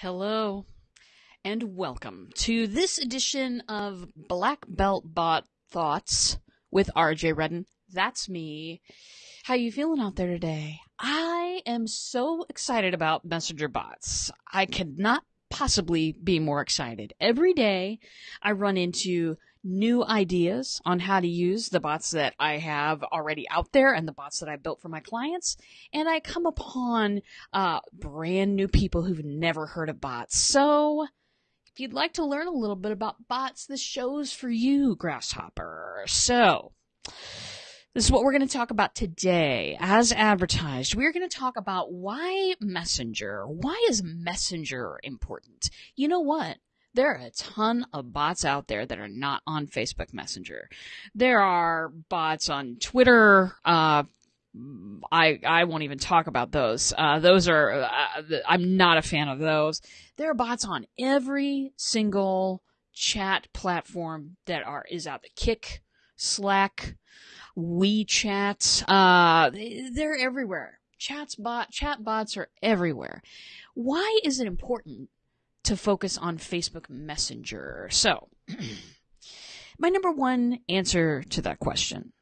Hello, and welcome to this edition of Black Belt Bot Thoughts with RJ Redden. That's me. How you feeling out there today? I am so excited about messenger bots. I cannot possibly be more excited. Every day I run into new ideas on how to use the bots that I have already out there and the bots that I built for my clients. And I come upon uh, brand new people who've never heard of bots. So if you'd like to learn a little bit about bots, this show's for you, Grasshopper. So this is what we're going to talk about today. As advertised, we're going to talk about why Messenger. Why is Messenger important? You know what? There are a ton of bots out there that are not on Facebook Messenger. There are bots on Twitter. Uh, I I won't even talk about those. Uh, those are uh, I'm not a fan of those. There are bots on every single chat platform that are is out the Kik, Slack, WeChat. Uh, they're everywhere. Chats bot chat bots are everywhere. Why is it important to focus on Facebook Messenger. So, my number one answer to that question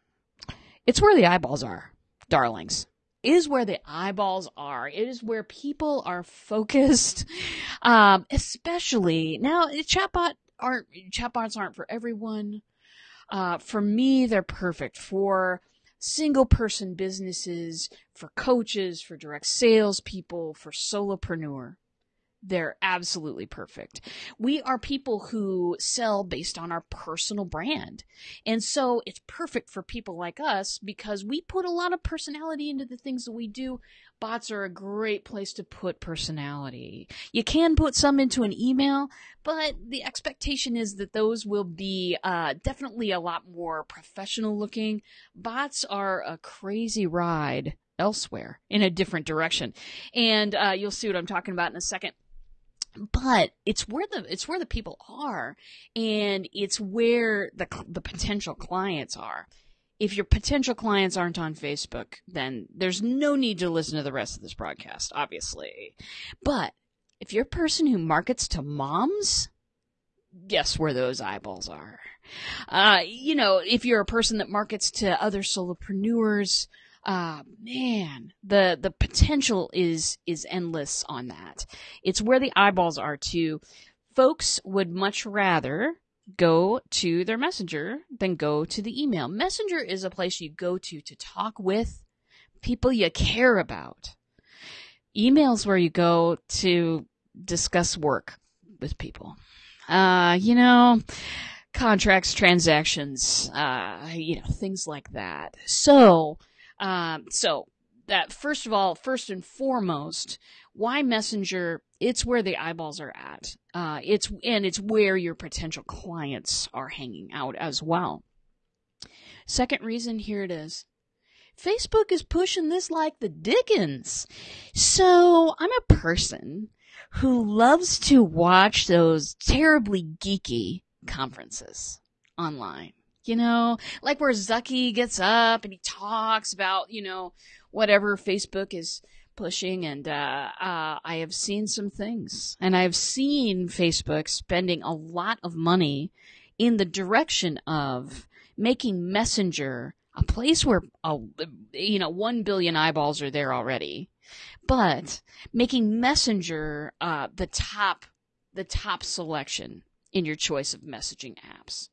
it's where the eyeballs are, darlings. It is where the eyeballs are. It is where people are focused. Um, especially now, chatbot aren't chatbots aren't for everyone. Uh, for me, they're perfect for single person businesses, for coaches, for direct sales people, for solopreneur they're absolutely perfect. We are people who sell based on our personal brand. And so it's perfect for people like us because we put a lot of personality into the things that we do. Bots are a great place to put personality. You can put some into an email, but the expectation is that those will be uh, definitely a lot more professional looking. Bots are a crazy ride elsewhere in a different direction. And uh, you'll see what I'm talking about in a second but it's where the it's where the people are and it's where the the potential clients are. If your potential clients aren't on Facebook then there's no need to listen to the rest of this broadcast obviously. But if you're a person who markets to moms guess where those eyeballs are? Uh, you know if you're a person that markets to other solopreneurs uh, man, the the potential is is endless on that. It's where the eyeballs are too. Folks would much rather go to their messenger than go to the email. Messenger is a place you go to to talk with people you care about. Emails where you go to discuss work with people. Uh, you know, contracts, transactions, uh, you know, things like that. So, um, so that first of all, first and foremost, why Messenger? It's where the eyeballs are at. Uh, it's and it's where your potential clients are hanging out as well. Second reason, here it is. Facebook is pushing this like the Dickens. So I'm a person who loves to watch those terribly geeky conferences online you know, like where Zucky gets up and he talks about, you know, whatever Facebook is pushing. And uh, uh, I have seen some things, and I have seen Facebook spending a lot of money in the direction of making Messenger a place where, uh, you know, one billion eyeballs are there already, but making Messenger uh, the top, the top selection in your choice of messaging apps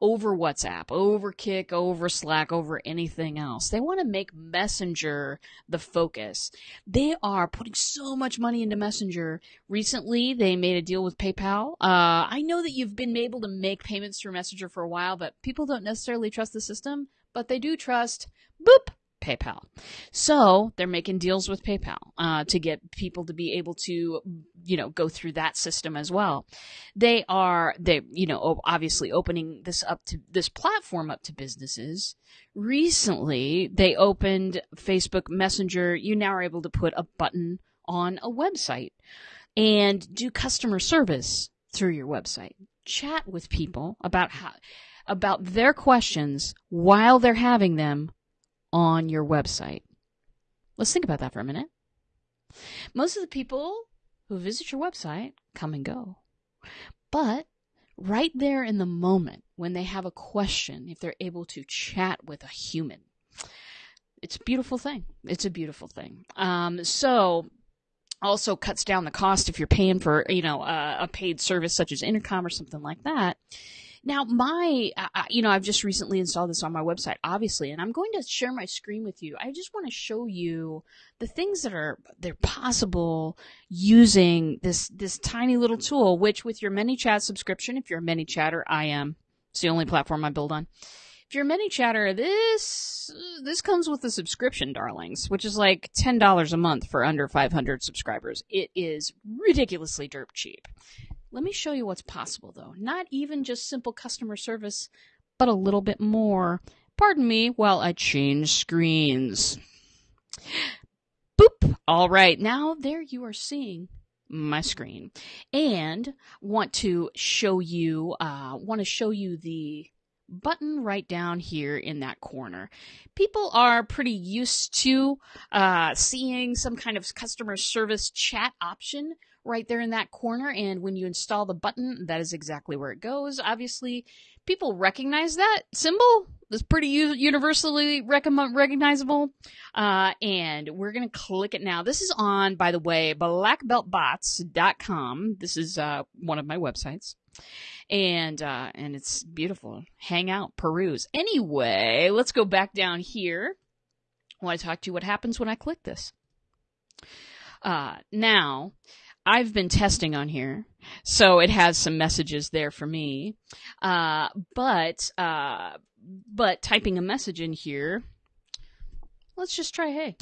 over WhatsApp, over Kik, over Slack, over anything else. They want to make Messenger the focus. They are putting so much money into Messenger. Recently, they made a deal with PayPal. Uh, I know that you've been able to make payments through Messenger for a while, but people don't necessarily trust the system, but they do trust boop PayPal. So they're making deals with PayPal uh, to get people to be able to, you know, go through that system as well. They are they, you know, obviously opening this up to this platform up to businesses. Recently, they opened Facebook Messenger. You now are able to put a button on a website and do customer service through your website. Chat with people about how about their questions while they're having them on your website. Let's think about that for a minute. Most of the people who visit your website come and go. But right there in the moment when they have a question, if they're able to chat with a human, it's a beautiful thing. It's a beautiful thing. Um, so also cuts down the cost if you're paying for, you know, a, a paid service such as intercom or something like that. Now, my, uh, you know, I've just recently installed this on my website, obviously, and I'm going to share my screen with you. I just want to show you the things that are they're possible using this this tiny little tool. Which, with your ManyChat subscription, if you're a ManyChatter, I am. It's the only platform I build on. If you're a ManyChatter, this this comes with a subscription, darlings, which is like ten dollars a month for under 500 subscribers. It is ridiculously dirt cheap. Let me show you what's possible though. Not even just simple customer service, but a little bit more. Pardon me while I change screens. Boop. All right. Now there you are seeing my screen and want to show you, uh, want to show you the button right down here in that corner. People are pretty used to uh, seeing some kind of customer service chat option right there in that corner. And when you install the button, that is exactly where it goes. Obviously, people recognize that symbol. It's pretty universally recognizable. Uh, and we're going to click it now. This is on, by the way, blackbeltbots.com. This is uh, one of my websites and uh, and it's beautiful. Hang out, peruse. Anyway, let's go back down here. I want to talk to you what happens when I click this. Uh, now, I've been testing on here, so it has some messages there for me. Uh, but uh, but typing a message in here, let's just try hey.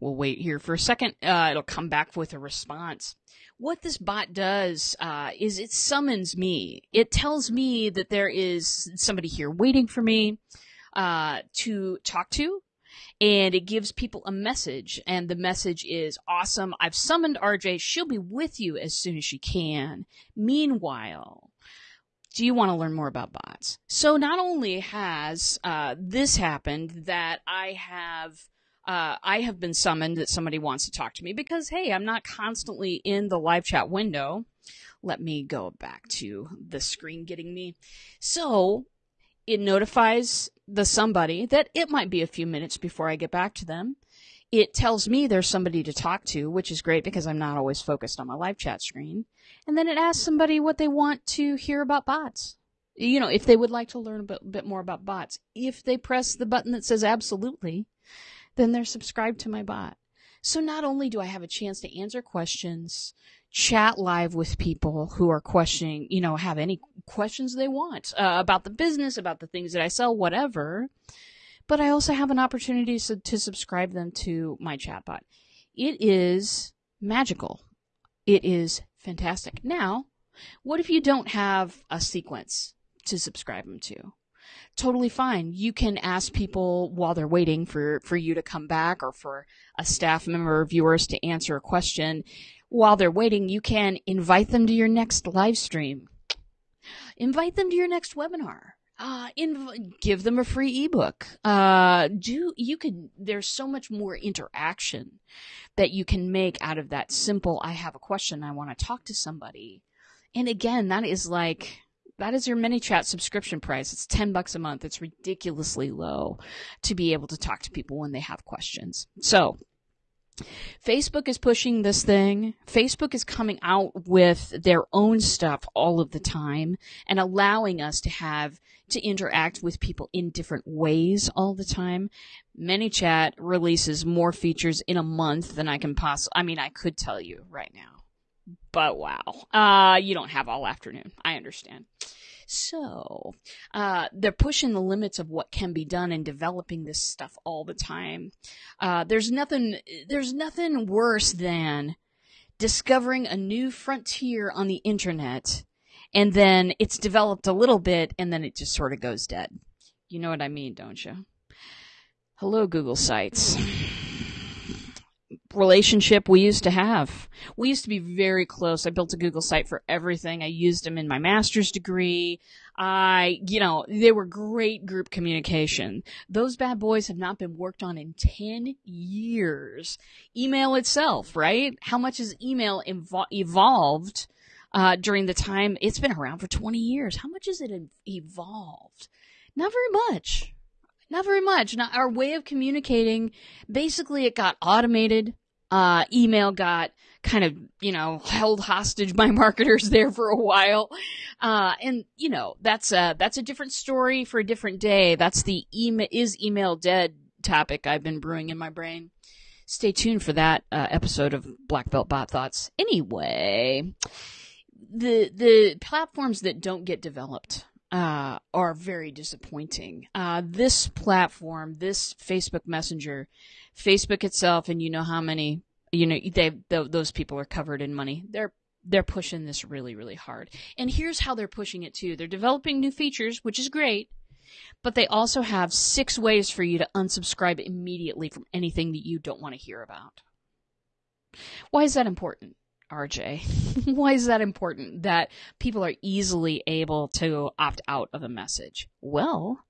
We'll wait here for a second. Uh, it'll come back with a response. What this bot does uh, is it summons me. It tells me that there is somebody here waiting for me uh, to talk to, and it gives people a message. And the message is awesome. I've summoned RJ. She'll be with you as soon as she can. Meanwhile, do you want to learn more about bots? So not only has uh, this happened that I have uh, I have been summoned that somebody wants to talk to me because, hey, I'm not constantly in the live chat window. Let me go back to the screen getting me. So it notifies the somebody that it might be a few minutes before I get back to them. It tells me there's somebody to talk to, which is great because I'm not always focused on my live chat screen. And then it asks somebody what they want to hear about bots. You know, if they would like to learn a bit, bit more about bots. If they press the button that says absolutely, then they're subscribed to my bot. So not only do I have a chance to answer questions, chat live with people who are questioning, you know, have any questions they want uh, about the business, about the things that I sell, whatever, but I also have an opportunity to, to subscribe them to my chatbot. It is magical. It is fantastic. Now, what if you don't have a sequence to subscribe them to? Totally fine. You can ask people while they're waiting for, for you to come back or for a staff member or viewers to answer a question. While they're waiting, you can invite them to your next live stream. Invite them to your next webinar. Uh, inv- give them a free ebook. Uh, do, you could, there's so much more interaction that you can make out of that simple, I have a question, I want to talk to somebody. And again, that is like, that is your ManyChat subscription price. It's 10 bucks a month. It's ridiculously low to be able to talk to people when they have questions. So, Facebook is pushing this thing. Facebook is coming out with their own stuff all of the time and allowing us to have to interact with people in different ways all the time. ManyChat releases more features in a month than I can possibly, I mean, I could tell you right now but wow. Uh, you don't have all afternoon. I understand. So, uh, they're pushing the limits of what can be done and developing this stuff all the time. Uh, there's nothing, there's nothing worse than discovering a new frontier on the internet and then it's developed a little bit and then it just sort of goes dead. You know what I mean, don't you? Hello, Google Sites relationship we used to have. We used to be very close. I built a Google site for everything. I used them in my master's degree. I, you know, they were great group communication. Those bad boys have not been worked on in 10 years. Email itself, right? How much has email evol- evolved uh, during the time it's been around for 20 years? How much has it evolved? Not very much. Not very much. Now, our way of communicating, basically, it got automated. Uh, email got kind of, you know, held hostage by marketers there for a while. Uh, and, you know, that's a, that's a different story for a different day. That's the email, is email dead topic I've been brewing in my brain. Stay tuned for that uh, episode of Black Belt Bot Thoughts. Anyway, the the platforms that don't get developed uh, are very disappointing. Uh, this platform, this Facebook Messenger, Facebook itself, and you know how many you know they, they those people are covered in money. They're they're pushing this really really hard. And here's how they're pushing it too. They're developing new features, which is great, but they also have six ways for you to unsubscribe immediately from anything that you don't want to hear about. Why is that important? RJ? Why is that important that people are easily able to opt out of a message? Well,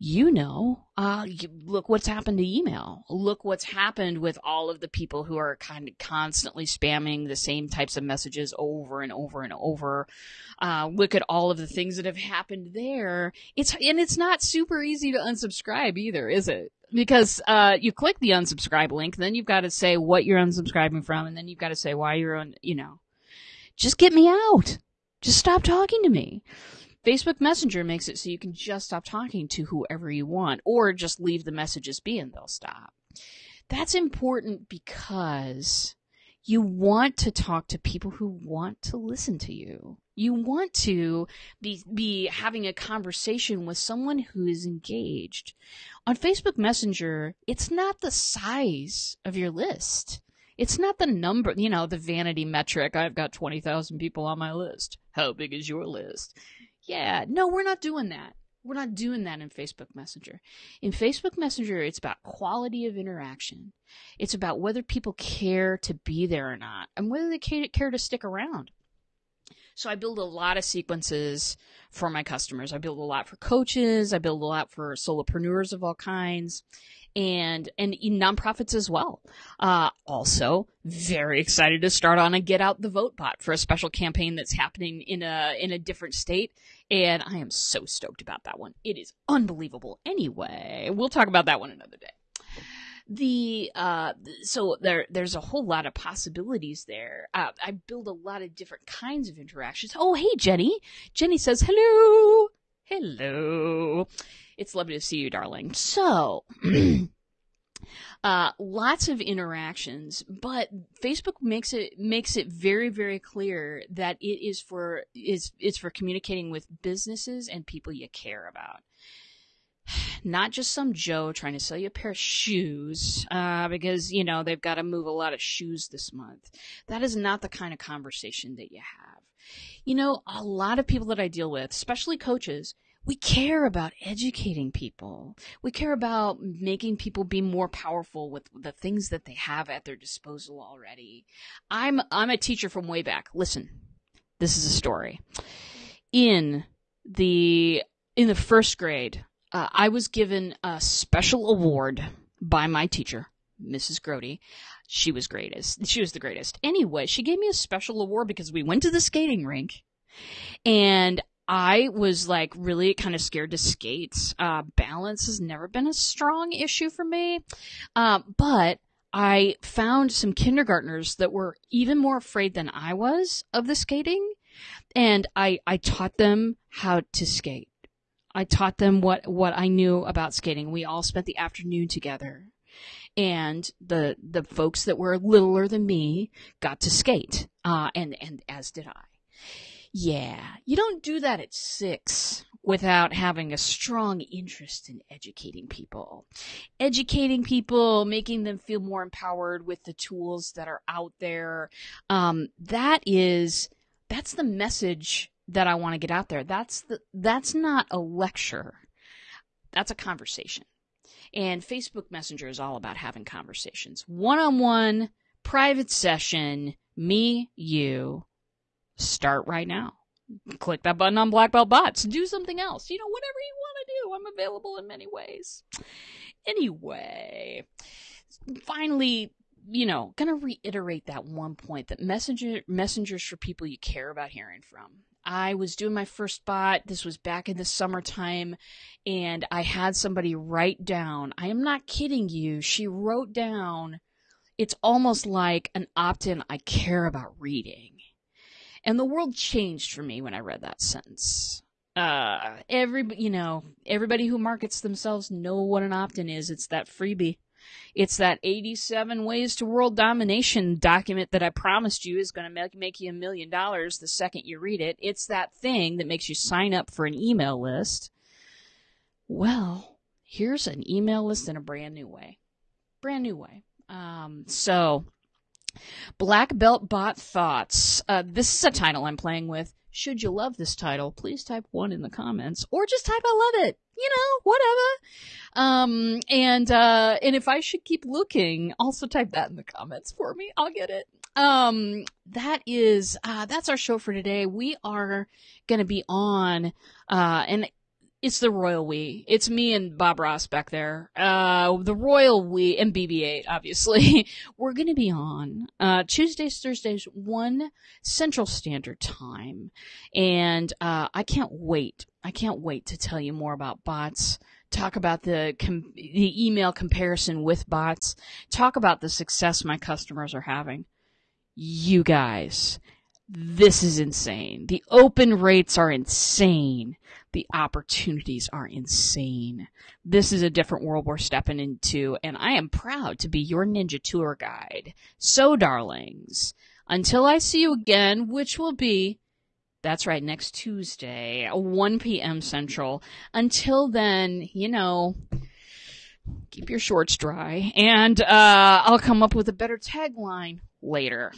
you know, uh, look what's happened to email. Look what's happened with all of the people who are kind of constantly spamming the same types of messages over and over and over. Uh, look at all of the things that have happened there. It's, and it's not super easy to unsubscribe either, is it? Because, uh, you click the unsubscribe link, then you've got to say what you're unsubscribing from, and then you've got to say why you're on, you know, just get me out. Just stop talking to me. Facebook Messenger makes it so you can just stop talking to whoever you want or just leave the messages be and they'll stop. That's important because you want to talk to people who want to listen to you. You want to be, be having a conversation with someone who is engaged. On Facebook Messenger, it's not the size of your list. It's not the number, you know, the vanity metric. I've got 20,000 people on my list. How big is your list? Yeah, no, we're not doing that. We're not doing that in Facebook Messenger. In Facebook Messenger, it's about quality of interaction. It's about whether people care to be there or not and whether they care to stick around. So I build a lot of sequences for my customers. I build a lot for coaches. I build a lot for solopreneurs of all kinds and and nonprofits as well. Uh, also, very excited to start on a Get Out the Vote bot for a special campaign that's happening in a in a different state, and I am so stoked about that one. It is unbelievable. Anyway, we'll talk about that one another day the uh so there there's a whole lot of possibilities there uh, i build a lot of different kinds of interactions oh hey jenny jenny says hello hello it's lovely to see you, darling. So, uh, lots of interactions, but Facebook makes it makes it very very clear that it is for is it's for communicating with businesses and people you care about. Not just some Joe trying to sell you a pair of shoes uh, because you know they've got to move a lot of shoes this month. That is not the kind of conversation that you have. You know, a lot of people that I deal with, especially coaches, we care about educating people. We care about making people be more powerful with the things that they have at their disposal already. I'm, I'm a teacher from way back. Listen, this is a story. In the, in the first grade, uh, I was given a special award by my teacher, Mrs. Grody. She was greatest. She was the greatest. Anyway, she gave me a special award because we went to the skating rink and I was like really kind of scared to skate. Uh, balance has never been a strong issue for me. Uh, but I found some kindergartners that were even more afraid than I was of the skating. And I, I taught them how to skate. I taught them what, what I knew about skating. We all spent the afternoon together. And the, the folks that were littler than me got to skate. Uh, and, and as did I. Yeah, you don't do that at six without having a strong interest in educating people. Educating people, making them feel more empowered with the tools that are out there. Um, that is, that's the message that I want to get out there. That's the, that's not a lecture. That's a conversation. And Facebook Messenger is all about having conversations. One on one, private session, me, you, start right now. click that button on Black Belt Bots. Do something else. You know, whatever you want to do. I'm available in many ways. Anyway, finally, you know, gonna reiterate that one point that messenger messengers for people you care about hearing from. I was doing my first bot. This was back in the summertime, and I had somebody write down. I am not kidding you. She wrote down. It's almost like an opt-in. I care about reading, and the world changed for me when I read that sentence. Uh, every you know, everybody who markets themselves know what an opt-in is. It's that freebie. It's that 87 Ways to World Domination document that I promised you is going to make, make you a million dollars the second you read it. It's that thing that makes you sign up for an email list. Well, here's an email list in a brand new way. Brand new way. Um, so, Black Belt Bot Thoughts. Uh, this is a title I'm playing with. Should you love this title, please type one in the comments or just type I love it. You know, whatever. Um, and, uh, and if I should keep looking, also type that in the comments for me. I'll get it. Um, that is, uh, that's our show for today. We are going to be on, uh, and it's the royal we. It's me and Bob Ross back there. Uh, the royal we and BB-8, obviously. We're gonna be on, uh, Tuesdays, Thursdays, 1 Central Standard Time. And, uh, I can't wait. I can't wait to tell you more about bots. Talk about the com- the email comparison with bots. Talk about the success my customers are having. You guys, this is insane. The open rates are insane the opportunities are insane. This is a different world we're stepping into, and I am proud to be your ninja tour guide. So, darlings, until I see you again, which will be that's right, next Tuesday, 1 p.m. Central. Until then, you know, keep your shorts dry, and uh, I'll come up with a better tagline later.